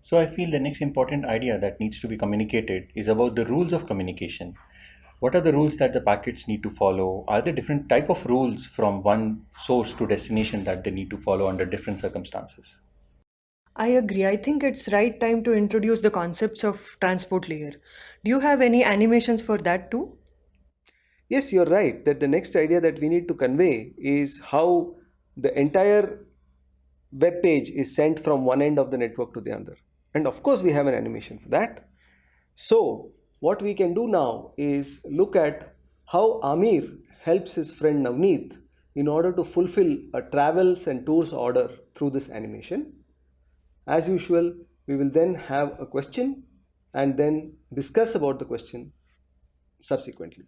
So I feel the next important idea that needs to be communicated is about the rules of communication. What are the rules that the packets need to follow? Are there different type of rules from one source to destination that they need to follow under different circumstances? I agree. I think it's right time to introduce the concepts of transport layer. Do you have any animations for that too? Yes, you're right that the next idea that we need to convey is how the entire web page is sent from one end of the network to the other. And of course, we have an animation for that. So, what we can do now is look at how Amir helps his friend Navneet in order to fulfill a travels and tours order through this animation. As usual, we will then have a question and then discuss about the question subsequently.